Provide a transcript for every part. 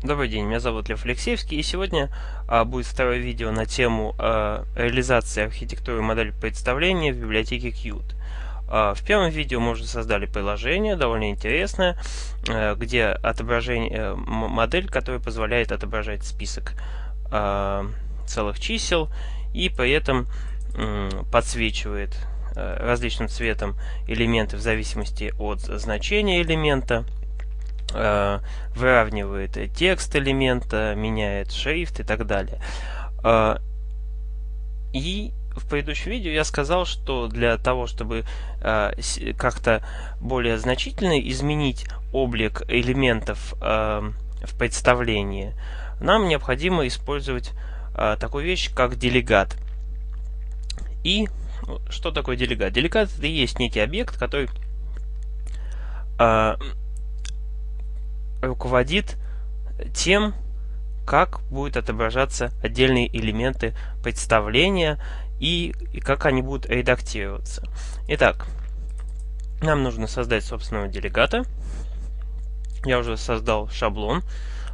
Добрый день, меня зовут Лев Алексеевский, и сегодня а, будет второе видео на тему а, реализации архитектуры модели представления в библиотеке Qt. А, в первом видео мы уже создали приложение, довольно интересное, а, где отображение, а, модель, которая позволяет отображать список а, целых чисел и при этом а, подсвечивает а, различным цветом элементы в зависимости от значения элемента. Э, выравнивает текст элемента, меняет шрифт и так далее. Э, и в предыдущем видео я сказал, что для того, чтобы э, как-то более значительно изменить облик элементов в представлении, нам необходимо использовать такую вещь, как делегат. И что такое делегат? Делегат это и есть некий объект, который руководит тем, как будут отображаться отдельные элементы представления и, и как они будут редактироваться. Итак, нам нужно создать собственного делегата. Я уже создал шаблон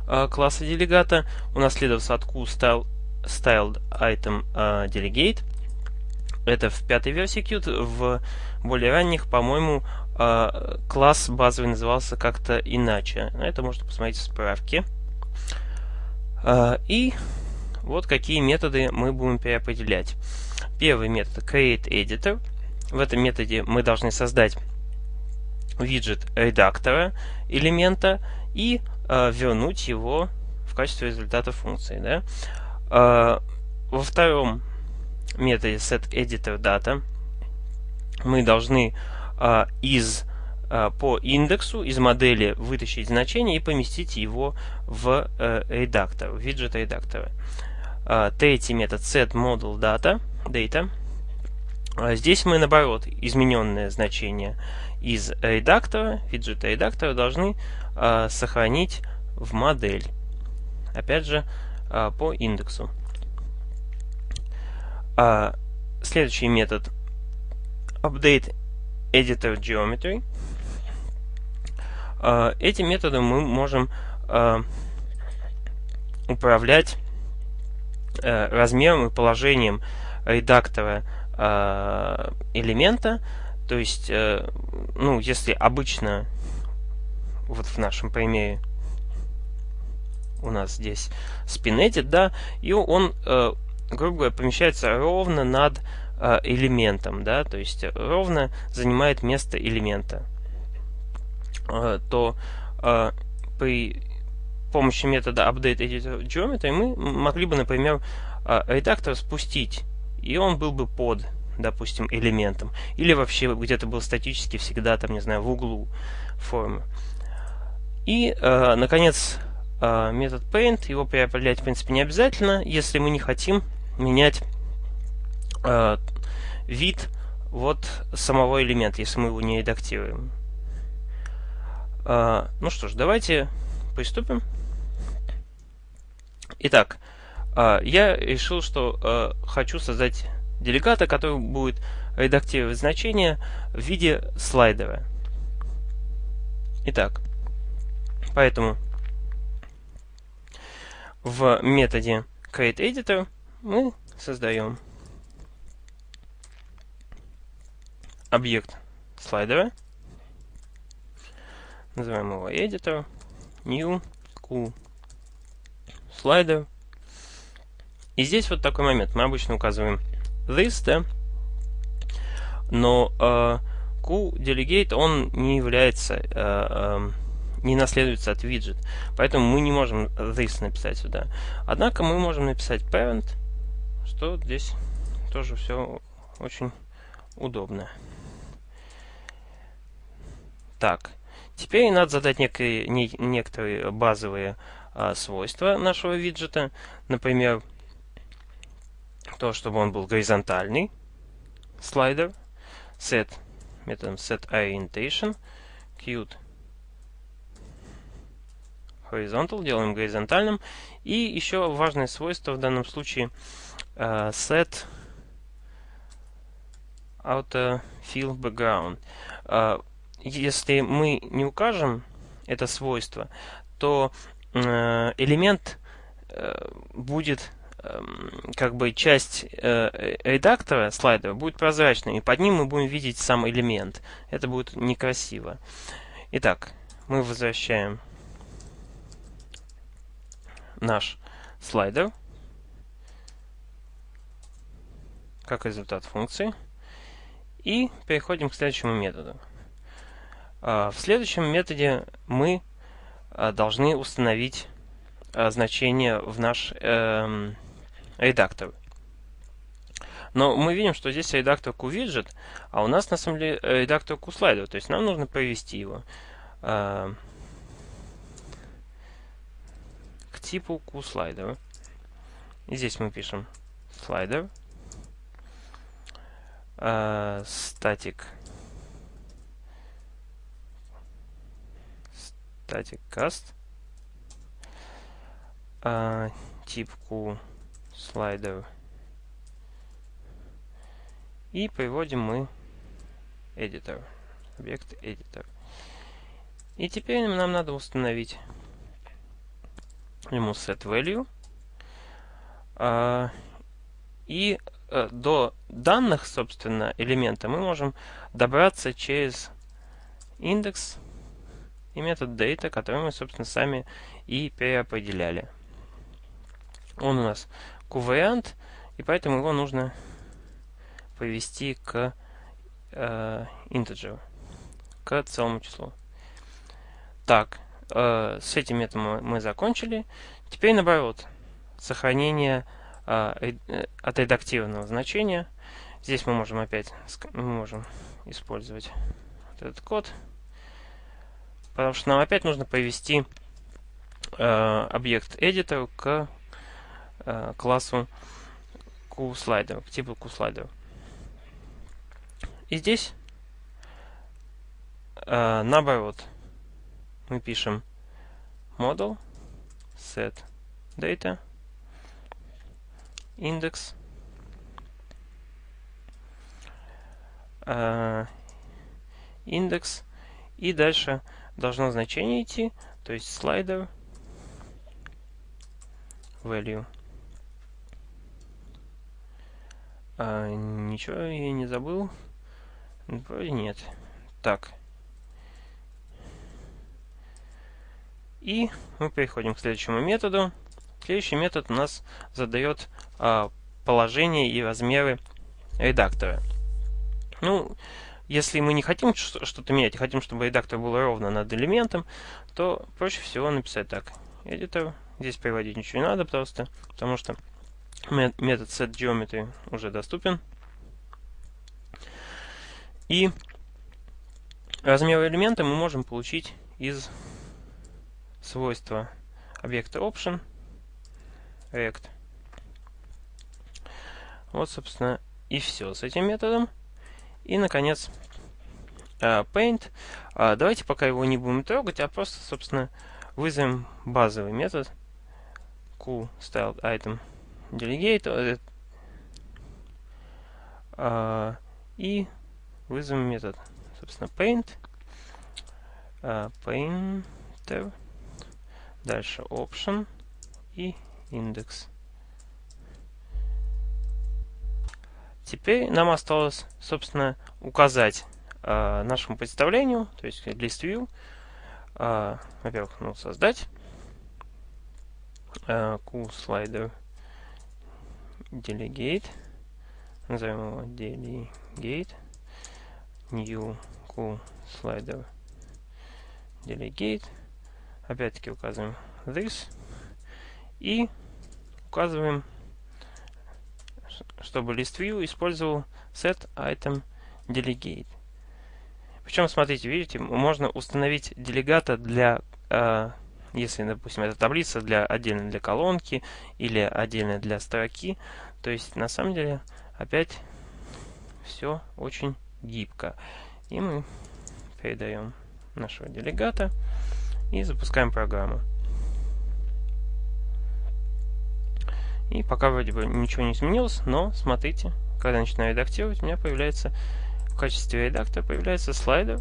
э, класса делегата. Унаследовался от Style, styled item э, delegate. Это в пятой версии Qt. В более ранних, по-моему, класс базовый назывался как-то иначе. Это можно посмотреть в справке. Э, и вот какие методы мы будем переопределять. Первый метод create editor. В этом методе мы должны создать виджет редактора элемента и э, вернуть его в качестве результата функции. Да? Во втором методе setEditorData мы должны э, из э, по индексу из модели вытащить значение и поместить его в э, редактор, в виджет редактора. Третий метод setModelData, data. Э, здесь мы наоборот измененное значение из редактора, виджета редактора должны сохранить в модель. Опять же по индексу. А, следующий метод update editor geometry. А, этим методом мы можем а, управлять а, размером и положением редактора элемента. То есть, ну, если обычно, вот в нашем примере, у нас здесь spin да, и он грубо говоря, помещается ровно над э, элементом, да, то есть ровно занимает место элемента, э, то э, при помощи метода update editor geometry мы могли бы, например, э, редактор спустить, и он был бы под, допустим, элементом, или вообще где-то был статически всегда, там, не знаю, в углу формы. И, э, наконец, э, метод paint, его переопределять, в принципе, не обязательно, если мы не хотим менять э, вид вот самого элемента, если мы его не редактируем. Э, ну что ж, давайте приступим. Итак, э, я решил, что хочу создать делегата, который будет редактировать значения в виде слайдера. Итак, поэтому в методе createEditor мы создаем объект слайдера, называем его editor, new, q, слайдер. И здесь вот такой момент. Мы обычно указываем this, да, но э, QDelegate, он не является, э, э, не наследуется от widget, поэтому мы не можем this написать сюда. Однако мы можем написать parent, что здесь тоже все очень удобно. Так, теперь надо задать некие, не, некоторые базовые а, свойства нашего виджета. Например, то, чтобы он был горизонтальный слайдер. Set методом set orientation. Qt horizontal делаем горизонтальным. И еще важное свойство в данном случае uh, set autofill background. Uh, если мы не укажем это свойство, то э, элемент э, будет эм, как бы часть э, редактора слайдера будет прозрачной, и под ним мы будем видеть сам элемент. Это будет некрасиво. Итак, мы возвращаем наш слайдер как результат функции. И переходим к следующему методу. А, в следующем методе мы а, должны установить а, значение в наш эм, редактор. Но мы видим, что здесь редактор QWidget, а у нас на самом деле редактор QSlider. То есть нам нужно провести его к типу QSlider. И здесь мы пишем slider static static cast uh, типку слайдер. И приводим мы editor объект editor и теперь нам надо установить ему set value. Uh, и Э, до данных, собственно, элемента мы можем добраться через индекс и метод data, который мы, собственно, сами и переопределяли. Он у нас q-вариант, и поэтому его нужно повести к э, integer, к целому числу. Так, э, с этим методом мы закончили. Теперь наоборот, сохранение а, э, отредактированного значения. Здесь мы можем опять мы можем использовать вот этот код, потому что нам опять нужно повести э, объект editor к э, классу QSlider, к типу QSlider. И здесь э, наоборот мы пишем model set data индекс э, индекс и дальше должно значение идти, то есть слайдер value. А, ничего я не забыл. Вроде нет. Так. И мы переходим к следующему методу. Следующий метод у нас задает а, положение и размеры редактора. Ну, если мы не хотим что-то менять, хотим, чтобы редактор был ровно над элементом, то проще всего написать так. Editor. Здесь переводить ничего не надо просто, потому что метод setGeometry уже доступен. И размер элемента мы можем получить из свойства объекта option – rect. Вот, собственно, и все с этим методом. И, наконец, uh, paint. Uh, давайте пока его не будем трогать, а просто, собственно, вызовем базовый метод QStyledItem delegate uh, и вызовем метод, собственно, paint, painter, дальше option и индекс. Теперь нам осталось, собственно, указать э, нашему представлению, то есть list view, э, во-первых, ну, создать э, slider delegate, назовем его delegate, new slider delegate, опять-таки указываем this, и указываем, чтобы ListView использовал set item delegate. Причем, смотрите, видите, можно установить делегата для, э, если, допустим, это таблица для отдельно для колонки или отдельно для строки. То есть, на самом деле, опять все очень гибко. И мы передаем нашего делегата и запускаем программу. И пока вроде бы ничего не изменилось, но смотрите, когда начинаю редактировать, у меня появляется в качестве редактора появляется слайдер.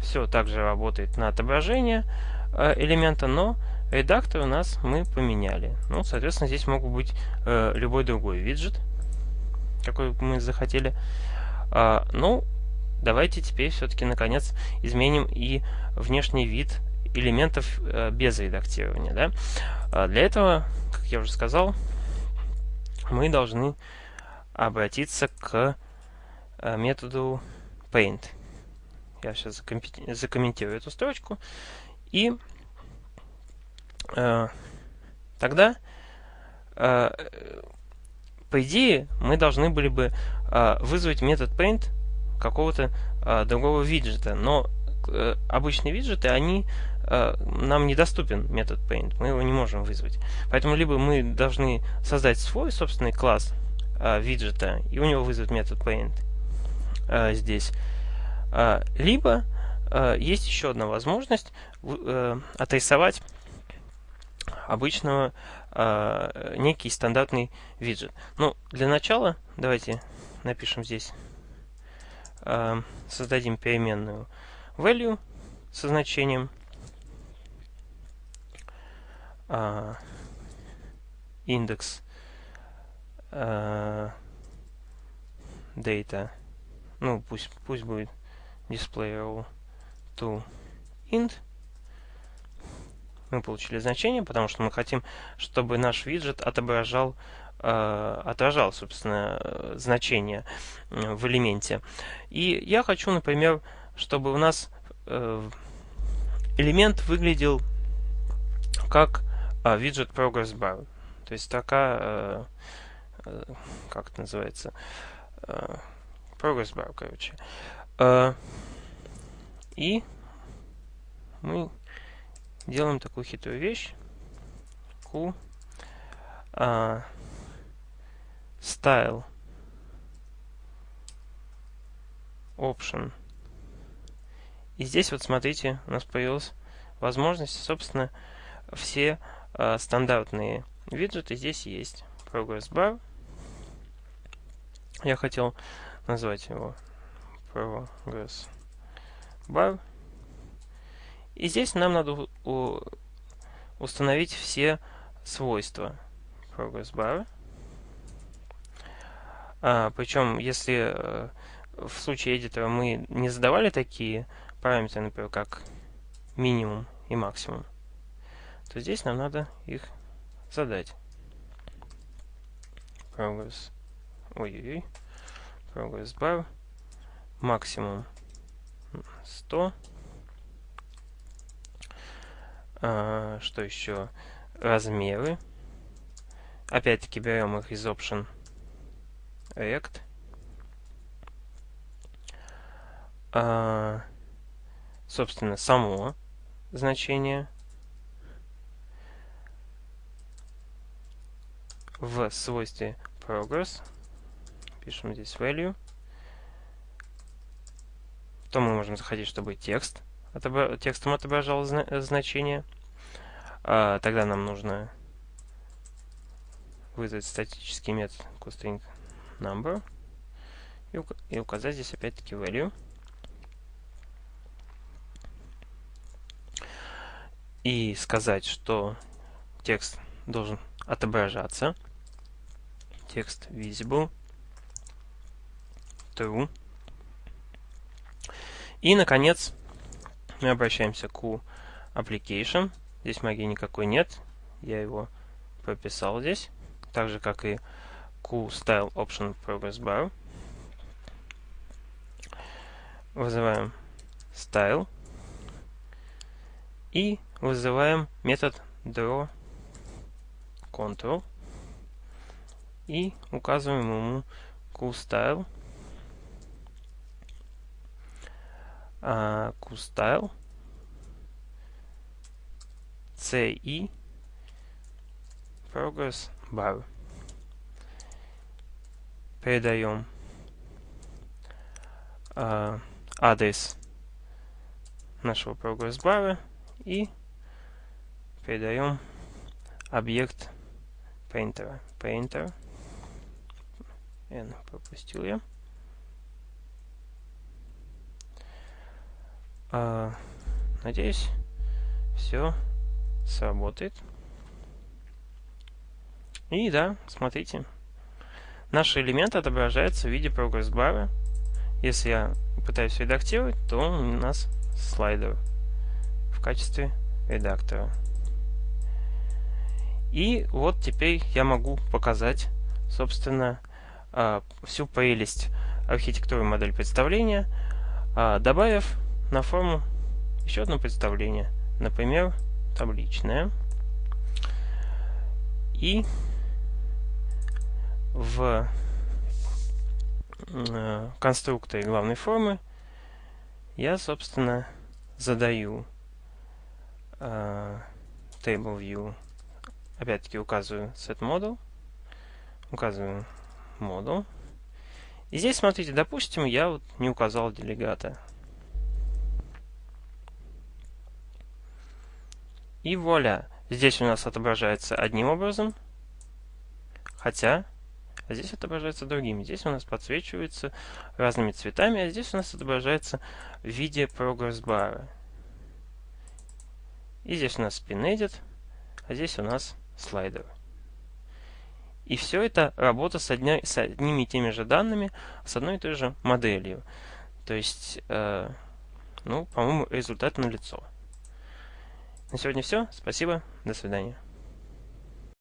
Все также работает на отображение. э, элемента, но редактор у нас мы поменяли. Ну, соответственно, здесь могут быть э, любой другой виджет, какой мы захотели. А, ну, давайте теперь все-таки, наконец, изменим и внешний вид элементов э, без редактирования. Да? А для этого, как я уже сказал, мы должны обратиться к э, методу paint. Я сейчас закомментирую эту строчку. И э, тогда, э, по идее, мы должны были бы э, вызвать метод paint какого-то э, другого виджета. Но э, обычные виджеты, они нам недоступен метод paint, мы его не можем вызвать. Поэтому либо мы должны создать свой собственный класс э, виджета, и у него вызвать метод paint э, здесь, э, либо э, есть еще одна возможность э, отрисовать обычного э, некий стандартный виджет. Ну, для начала давайте напишем здесь, э, создадим переменную value со значением uh, индекс uh, data, ну пусть пусть будет display to int. Мы получили значение, потому что мы хотим, чтобы наш виджет отображал э, отражал, собственно, значение в элементе. И я хочу, например, чтобы у нас э, элемент выглядел как э, виджет progress bar. То есть такая, э, э, как это называется, э, progress bar, короче. Э, и мы делаем такую хитрую вещь. Q э, style option и здесь вот смотрите, у нас появилась возможность, собственно, все стандартные виджеты здесь есть. Progress Bar. Я хотел назвать его Progress Bar. И здесь нам надо у, установить все свойства Progress Bar. А, причем, если э, в случае эдитора мы не задавали такие параметры, например, как минимум и максимум, то здесь нам надо их задать. Progress. Ой-ой-ой. Progress bar. Максимум 100. А, что еще? Размеры. Опять-таки берем их из Option Rect. А, собственно, само значение в свойстве progress. Пишем здесь value. То мы можем заходить, чтобы текст отобра текстом отображал зна значение. А, тогда нам нужно вызвать статический метод toString number и, ук и указать здесь опять-таки value. и сказать, что текст должен отображаться. Текст visible. True. И, наконец, мы обращаемся к application. Здесь магии никакой нет. Я его прописал здесь. Так же, как и Q Style Option Progress Bar. Вызываем Style. И вызываем метод draw control и указываем ему QStyle uh, QStyle CI progress bar передаем. Uh, адрес нашего прогресс бара и передаем объект painter. Painter. N пропустил я. А, надеюсь, все сработает. И да, смотрите, наши элементы отображаются в виде прогресс-бара. Если я пытаюсь редактировать, то у нас слайдер в качестве редактора. И вот теперь я могу показать, собственно, всю прелесть архитектуры модель представления, а, добавив на форму еще одно представление, например, табличное. И в э, конструкторе главной формы я, собственно, задаю э, table view, опять-таки указываю set model, указываю model. И здесь, смотрите, допустим, я вот не указал делегата. И вуаля, здесь у нас отображается одним образом, хотя здесь отображается другим. Здесь у нас подсвечивается разными цветами, а здесь у нас отображается в виде прогресс-бара. И здесь у нас Edit, а здесь у нас слайдер. И все это работа с, одня, с одними и теми же данными, с одной и той же моделью. То есть, э, ну, по-моему, результат налицо. На сегодня все. Спасибо. До свидания.